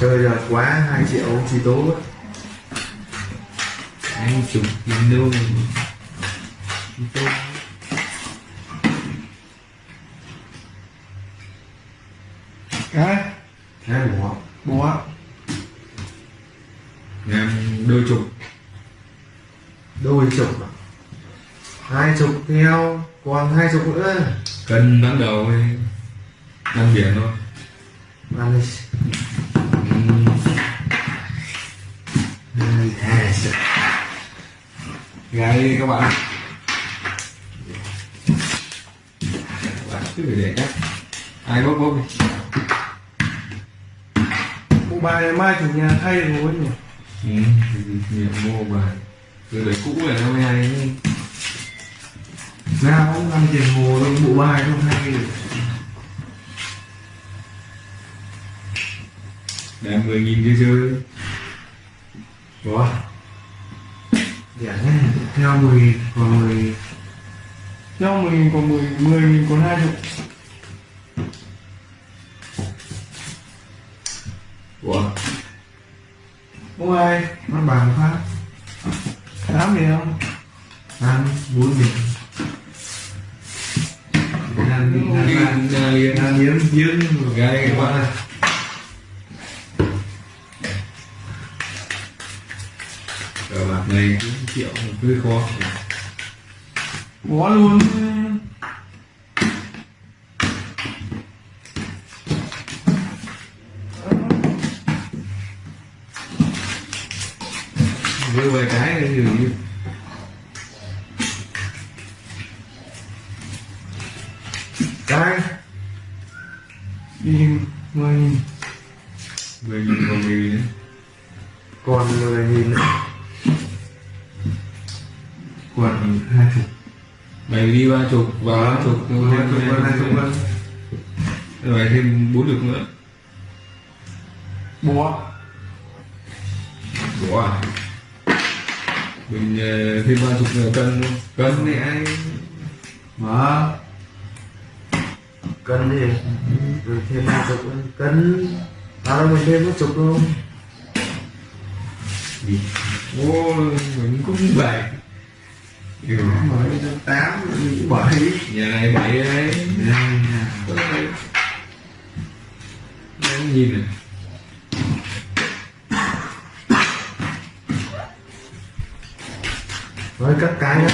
chơi giờ quá 2 triệu chi tố. Hai chục nghìn đô Tôi cái hai bỏ búa làm đôi chục. Đôi chục à? hai chục theo còn hai chục nữa. Cân ban đầu năm biển thôi gái các bạn. Cứ phải để cách ai bốc bốc đi. Bộ bài này mai chủ nhà thay rồi nhỉ? Ừ. nhiều mua bài rồi để cũ là nó mới hay chứ. nào cũng ăn tiền hồ đâu bộ bài không hay. Để mười nghìn chơi chơi Ủa Dạ nhé Theo 10 còn 10 theo mười nghìn còn mười mười nghìn còn hai chục ủa bộ bài Nó bằng phát tám thì không Ăn 4 điểm Ăn đi ăn đi ăn nhà liền Ăn hiếm hiếm nhưng mà gái các bạn cờ bạc này cũng triệu hơi khó. Búa luôn. Đưa vài cái này dường như Cái. Đi mười nghìn mười nghìn còn mười nghìn Còn 10 nghìn nữa. Còn 20 mày đi ba chục vào ba chục Hai chục còn 20 vâng. rồi thêm bốn chục nữa. Búa Ủa à? mình thêm ba chục cân cân này ai Mở Cân đi Rồi thêm 20 cân. À đâu mình thêm một chục không? Gì ô mình cũng bảy kiểu Mới 8 7 nhà này bảy đấy. Đang nhìn này. Rồi cắt cái nhá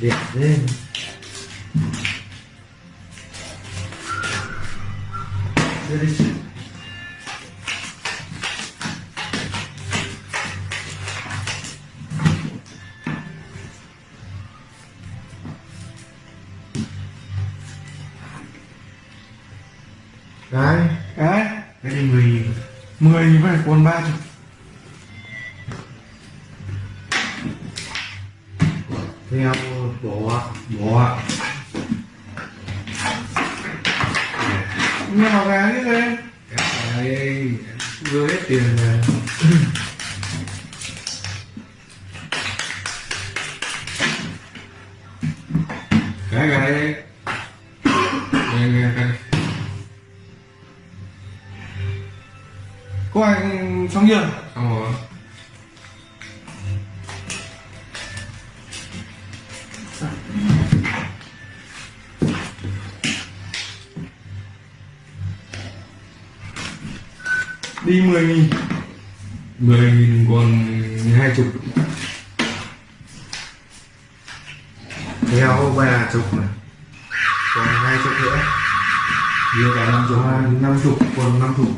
Đẹp lên. Đưa đi Cái cái Cái này 10 nghìn mười nghìn phải còn ba chục. Theo bỏ Bỏ mà gà như thế cái Vừa hết tiền rồi cái cái đấy có ai xong chưa xong rồi đi mười nghìn. Mười nghìn còn hai chục. Theo ba chục này. Còn hai chục nữa. Đưa cả năm chục. Rồi năm chục còn năm chục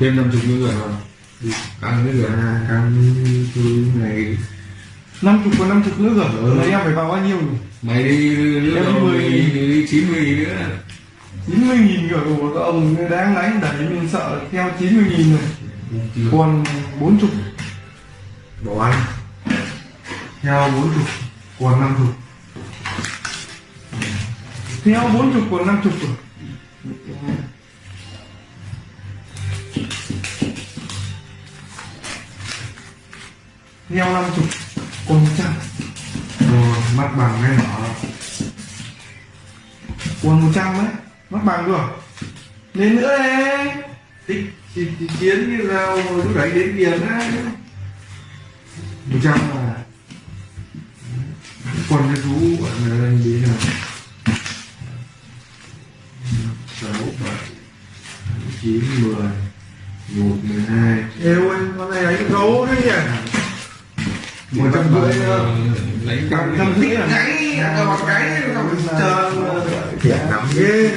thêm năm chục nữa rồi đi ăn nữa rồi cam thứ này. Năm chục còn năm chục nữa rồi. Ừ. đấy em phải vào bao nhiêu? Mày đi Em đi rồi chín mươi nữa. Chín mươi nghìn rồi. Của các ông đáng đánh đẩy mình sợ theo chín mươi nghìn rồi. Còn bốn chục. Bỏ ăn. Theo bốn chục. Còn năm chục. Theo bốn chục còn năm chục rồi neo năm con ờ, một trăm Rồi mặt bằng ngay mở còn một trăm đấy mặt bằng rồi. lên nữa đấy tích thì, thì chiến như nào lúc đấy đến tiền á một trăm là còn cái chú gọi là lên đến là sáu bảy chín mười một mười hai. Yêu anh con này đánh gấu đấy một trăm rưỡi lấy trăm rưỡi à cái một cái chờ điểm nắm ghê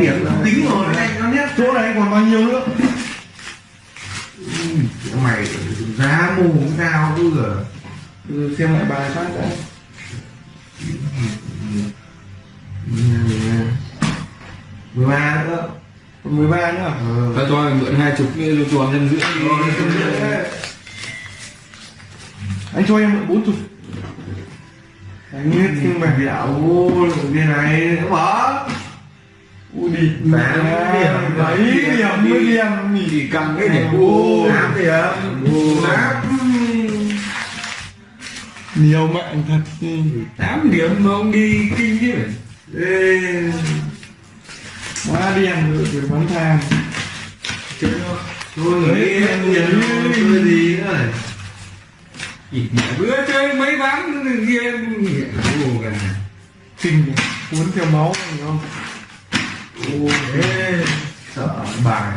điểm tính rồi này nó nhé. Chỗ này còn bao nhiêu nữa? Mày giá mù cũng cao cứ giờ. Ừ, xem lại bài phát đã. Mười ba nữa. Còn 13 nữa ờ ta cho mượn hai chục cho anh nhân dưỡng anh cho em bốn chục. Anh biết nhưng mà dạo ô cái này nó bỏ u đi. Tám điểm. mấy điểm mới điểm. thì cầm cái để Ô. tám điểm. Tám nhiều mạng thật tám điểm mà ông đi kinh chứ. Ê, quá đen rồi rồi bắn than. Thôi người chơi gì nữa này Chỉ mẹ bữa chơi mấy ván game Ồ, gần kinh cuốn theo máu phải không? Ô thế sợ bài.